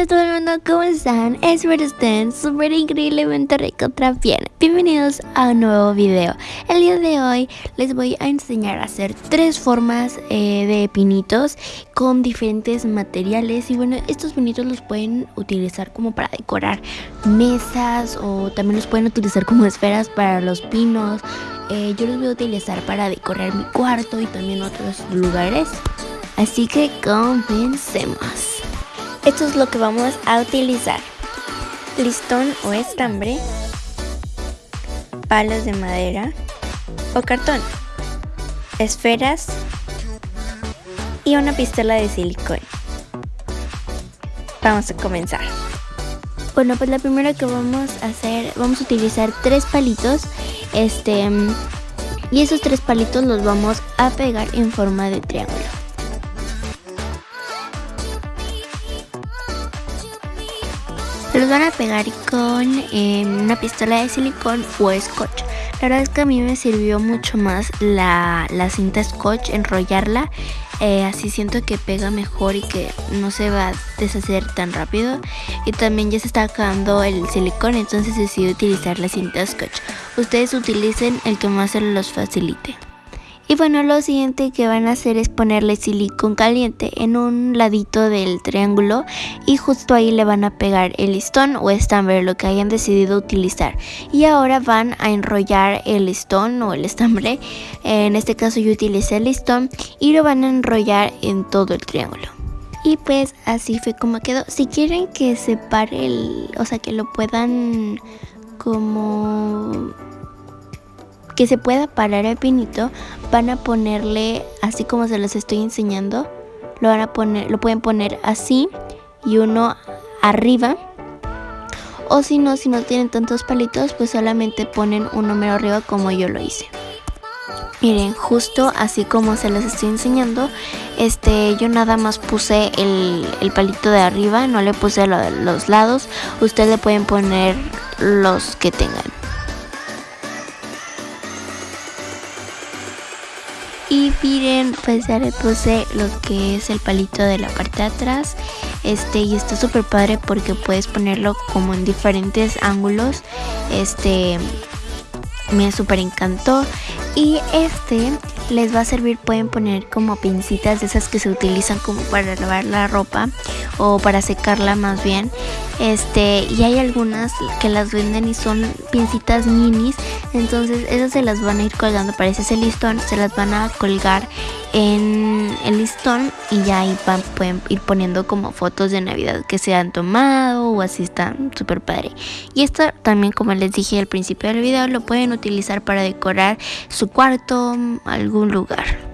Hola todo el mundo, ¿cómo están? Espero que estén súper increíblemente recontra bien Bienvenidos a un nuevo video. El día de hoy les voy a enseñar a hacer tres formas eh, de pinitos Con diferentes materiales. Y bueno, estos pinitos los pueden utilizar como para decorar mesas O también los pueden utilizar como esferas para los pinos. Eh, Yo los voy a utilizar para decorar mi cuarto y también otros lugares. Así que comencemos esto es lo que vamos a utilizar. Listón o estambre, palos de madera o cartón, esferas y una pistola de silicón. Vamos a comenzar. Bueno, pues la primera que vamos a hacer, vamos a utilizar tres palitos, este, y esos tres palitos los vamos a pegar en forma de triángulo. Los van a pegar con em, una pistola de silicón o scotch. La verdad es que a mí me sirvió mucho más la, cinta scotch, enrollarla. Eh, así siento que pega mejor y que no se va a deshacer tan rápido. Y también ya se está acabando el silicón, entonces decidí utilizar la cinta scotch. Ustedes utilicen el que más se los facilite. Y bueno, lo siguiente que van a hacer es ponerle silicón caliente en un ladito del triángulo y justo ahí le van a pegar el listón o estambre, lo que hayan decidido utilizar. Y ahora van a enrollar el listón o el estambre, en este caso yo utilicé el listón y lo van a enrollar en todo el triángulo. Y pues así fue como quedó. Si quieren que se pare el, o sea que lo puedan como que se pueda parar el pinito, van a ponerle así como se los estoy enseñando. Lo van a poner, lo pueden poner así y uno arriba. O si no, si no tienen tantos palitos, pues solamente ponen un número arriba como yo lo hice. Miren, justo así como se los estoy enseñando, este, yo nada más puse el, el palito de arriba, no le puse los lados. Ustedes le pueden poner los que tengan. Y miren, pues ya le puse lo que es el palito de la parte de atrás. Este, y está súper padre porque puedes ponerlo como en diferentes ángulos. Este, me súper encantó. Y este les va a servir, pueden poner como pincitas de esas que se utilizan como para lavar la ropa o para secarla más bien. Este, y hay algunas que las venden y son pincitas minis, entonces esas se las van a ir colgando, parece ese listón, se las van a colgar en el listón y ya ahí van, pueden ir poniendo como fotos de Navidad que se han tomado o así están súper padre. Y esto también como les dije al principio del video lo pueden utilizar para decorar su cuarto, algún lugar.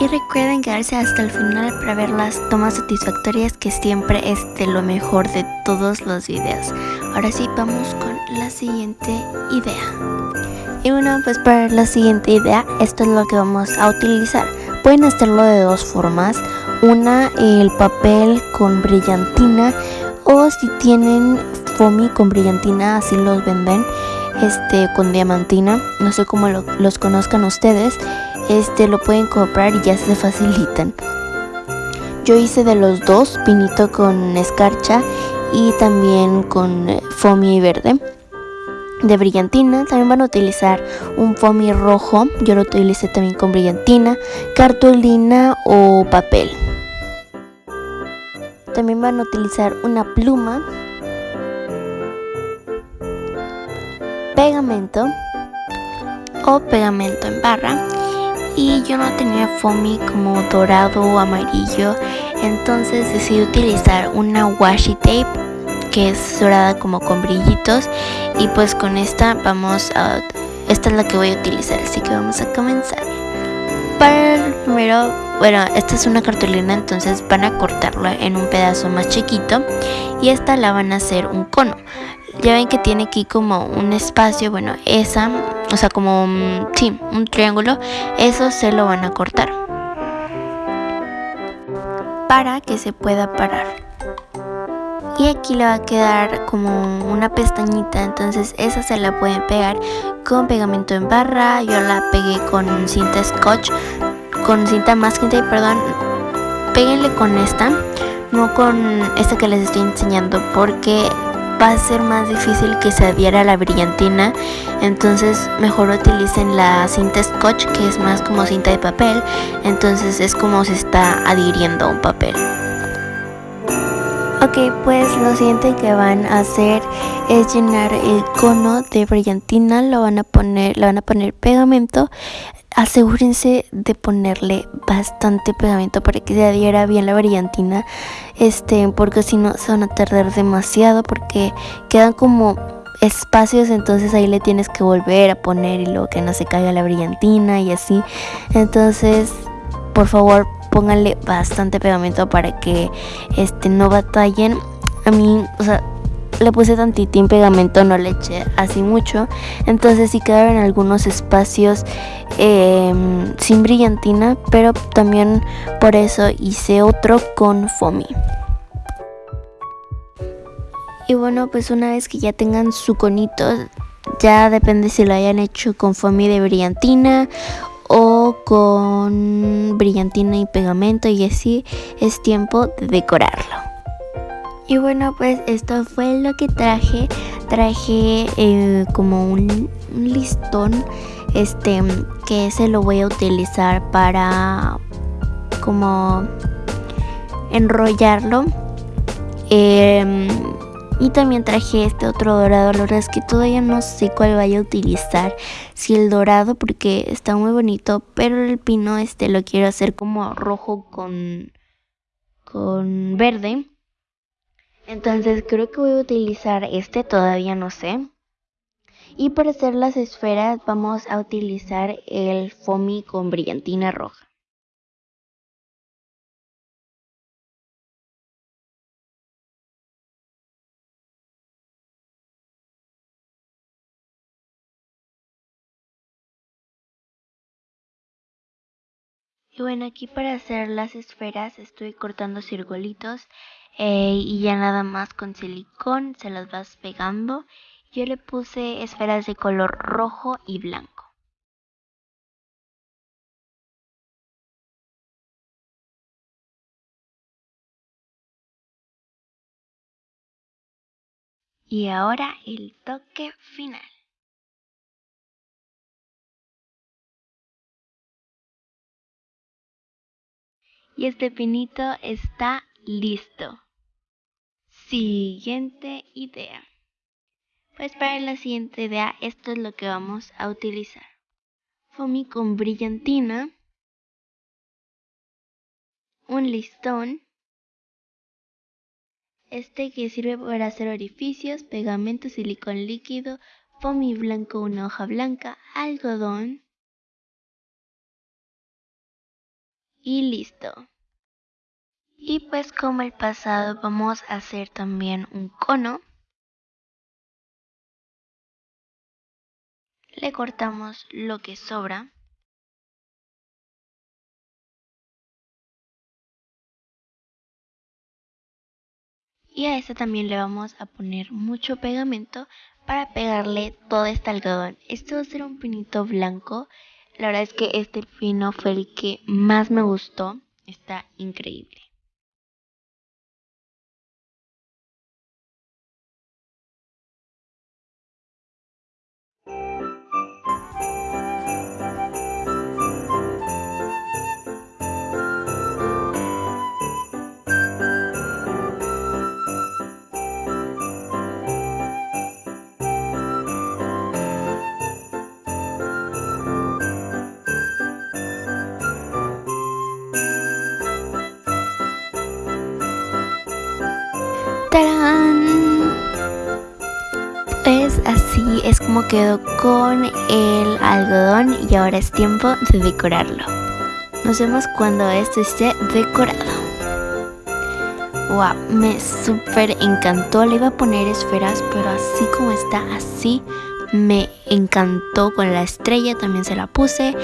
Y recuerden quedarse hasta el final para ver las tomas satisfactorias que siempre es de lo mejor de todos los videos. Ahora sí, vamos con la siguiente idea. Y bueno, pues para la siguiente idea, esto es lo que vamos a utilizar. Pueden hacerlo de dos formas. Una, el papel con brillantina o si tienen foamy con brillantina, así los venden, este con diamantina. No sé cómo los conozcan ustedes este lo pueden comprar y ya se facilitan. Yo hice de los dos, pinito con escarcha y también con eh, foamy verde de brillantina. También van a utilizar un foamy rojo, yo lo utilicé también con brillantina, cartulina o papel. También van a utilizar una pluma, pegamento o pegamento en barra y yo no tenía foamy como dorado o amarillo. Entonces decidí utilizar una washi tape que es dorada como con brillitos. Y pues con esta vamos a esta es la que voy a utilizar así que vamos a comenzar. Para el primero bueno esta es una cartulina entonces van a cortarla en un pedazo más chiquito y esta la van a hacer un cono. Ya ven que tiene aquí como un espacio bueno esa o sea como sí, un triángulo eso se lo van a cortar para que se pueda parar. Y aquí le va a quedar como una pestañita, entonces esa se la pueden pegar con pegamento en barra. Yo la pegué con cinta scotch, con cinta masking perdón. Péguenle con esta, no con esta que les estoy enseñando, porque va a ser más difícil que se adhiera a la brillantina entonces mejor utilicen la cinta scotch que es más como cinta de papel entonces es como se está adhiriendo a un papel Ok, pues lo siguiente que van a hacer es llenar el cono de brillantina, lo van a poner, le van a poner pegamento. Asegúrense de ponerle bastante pegamento para que se adhiera bien la brillantina este porque si no se van a tardar demasiado porque quedan como espacios entonces ahí le tienes que volver a poner y luego que no se caiga la brillantina y así. Entonces por favor pónganle bastante pegamento para que este no batallen a mí o sea le puse tantitín pegamento, no le eché así mucho. Entonces sí quedaron algunos espacios em, sin brillantina, pero también por eso hice otro con foamy. Y bueno, pues una vez que ya tengan su conito, ya depende si lo hayan hecho con foamy de brillantina con brillantina y pegamento y así es tiempo de decorarlo. Y bueno, pues esto fue lo que traje. Traje eh, como un, listón, este, que se lo voy a utilizar para como enrollarlo. Em, y también traje este otro dorado. La verdad es que todavía no sé cuál vaya a utilizar. Si el dorado porque está muy bonito. Pero el pino este lo quiero hacer como rojo con, con verde. Entonces creo que voy a utilizar este, todavía no sé. Y para hacer las esferas vamos a utilizar el foamy con brillantina roja. Bueno, aquí para hacer las esferas estoy cortando circulitos eh, y ya nada más con silicón se las vas pegando. Yo le puse esferas de color rojo y blanco. Y ahora el toque final. Y este pinito está listo. Siguiente idea. Pues para la siguiente idea esto es lo que vamos a utilizar. Foamy con brillantina, un listón, este que sirve para hacer orificios, pegamento, silicón líquido, foamy blanco, una hoja blanca, algodón y listo. Y pues como el pasado vamos a hacer también un cono. Le cortamos lo que sobra. Y a este también le vamos a poner mucho pegamento para pegarle todo este algodón. Este va a ser un pinito blanco. La verdad es que este pino fue el que más me gustó. Está increíble. ¡Tarán! Pues así es como quedó con el algodón y ahora es tiempo de decorarlo. Nos vemos cuando esto esté decorado. Wow, me súper encantó. Le iba a poner esferas, pero así como está, así me encantó. Con la estrella también se la puse.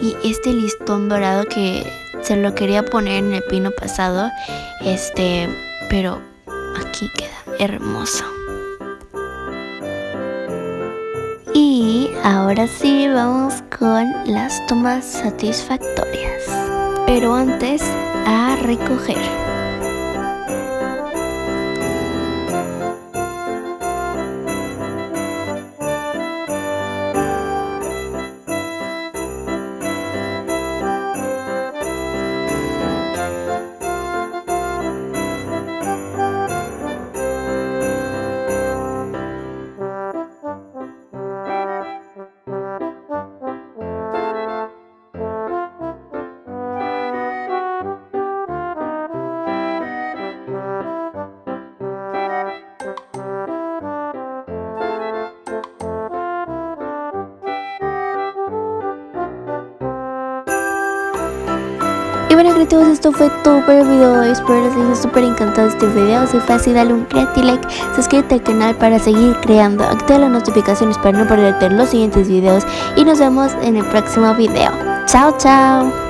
Y este listón dorado que se lo quería poner en el pino pasado, este, pero aquí queda hermoso. Y ahora sí vamos con las tomas satisfactorias. Pero antes a recoger. Creativos, esto fue todo por el video de hoy, espero les haya súper encantado este video, si fue así dale un creative like, suscríbete al canal para seguir creando, activa las notificaciones para no perderte los siguientes videos y nos vemos en el próximo video. Chao chao.